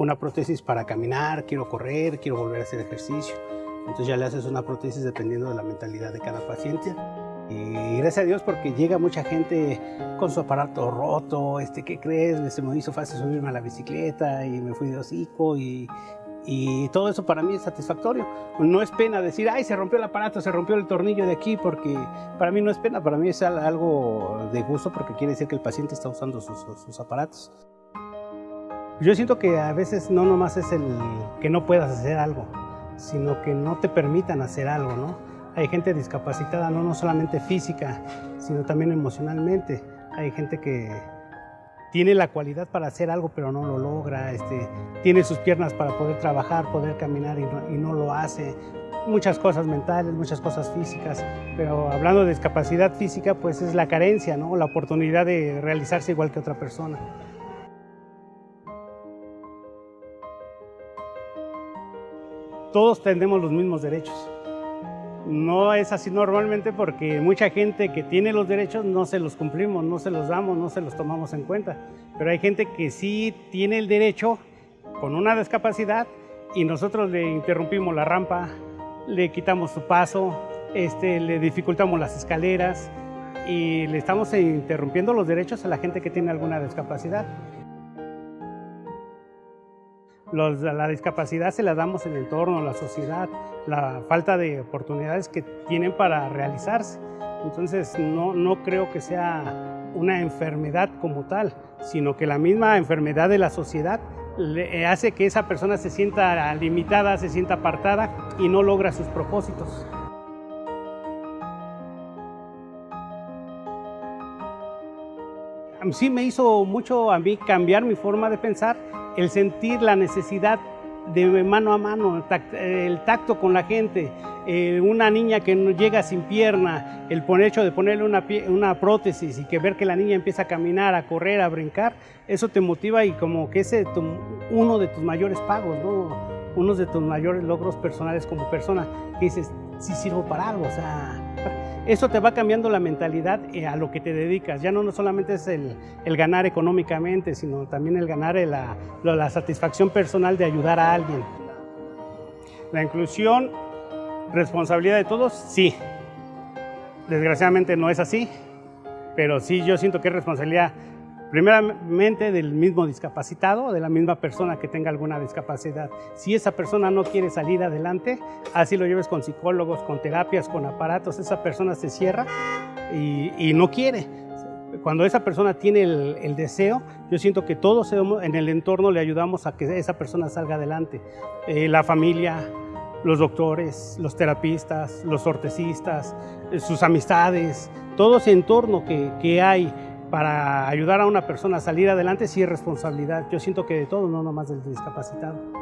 una prótesis para caminar, quiero correr, quiero volver a hacer ejercicio. Entonces ya le haces una prótesis dependiendo de la mentalidad de cada paciente. Y gracias a Dios porque llega mucha gente con su aparato roto, este, ¿qué crees? Se me hizo fácil subirme a la bicicleta y me fui de hocico y, y todo eso para mí es satisfactorio. No es pena decir, ay, se rompió el aparato, se rompió el tornillo de aquí, porque para mí no es pena, para mí es algo de gusto porque quiere decir que el paciente está usando sus, sus aparatos. Yo siento que a veces no nomás es el que no puedas hacer algo, sino que no te permitan hacer algo, ¿no? Hay gente discapacitada, no, no solamente física, sino también emocionalmente. Hay gente que tiene la cualidad para hacer algo, pero no lo logra, este, tiene sus piernas para poder trabajar, poder caminar y no, y no lo hace. Muchas cosas mentales, muchas cosas físicas, pero hablando de discapacidad física, pues es la carencia, ¿no? la oportunidad de realizarse igual que otra persona. Todos tenemos los mismos derechos. No es así normalmente porque mucha gente que tiene los derechos no se los cumplimos, no se los damos, no se los tomamos en cuenta. Pero hay gente que sí tiene el derecho con una discapacidad y nosotros le interrumpimos la rampa, le quitamos su paso, este, le dificultamos las escaleras y le estamos interrumpiendo los derechos a la gente que tiene alguna discapacidad la discapacidad se la damos el entorno, la sociedad, la falta de oportunidades que tienen para realizarse. Entonces no, no creo que sea una enfermedad como tal, sino que la misma enfermedad de la sociedad le hace que esa persona se sienta limitada, se sienta apartada y no logra sus propósitos. Sí me hizo mucho a mí cambiar mi forma de pensar el sentir la necesidad de mano a mano, el tacto con la gente, eh, una niña que no llega sin pierna, el hecho de ponerle una, una, prótesis y que ver que la niña empieza a caminar, a correr, a brincar, eso te motiva y como que ese es uno de tus mayores pagos, ¿no? uno de tus mayores logros personales como persona, que dices, sí sirvo para algo, o sea, eso te va cambiando la mentalidad eh, a lo que te dedicas. Ya no, solamente es el, ganar económicamente, sino también el ganar la, la satisfacción personal de ayudar a alguien. La inclusión, responsabilidad de todos, sí. Desgraciadamente no es así, pero sí yo siento que es responsabilidad primeramente del mismo discapacitado, de la misma persona que tenga alguna discapacidad. Si esa persona no quiere salir adelante, así lo lleves con psicólogos, con terapias, con aparatos, esa persona se cierra y, no quiere. Cuando esa persona tiene el, deseo, yo siento que todos en el entorno le ayudamos a que esa persona salga adelante. Eh, la familia, los doctores, los terapistas, los ortesistas, eh, sus amistades, todo ese entorno que hay para ayudar a una persona a salir adelante sí es responsabilidad. Yo siento que de todo, no nomás del discapacitado.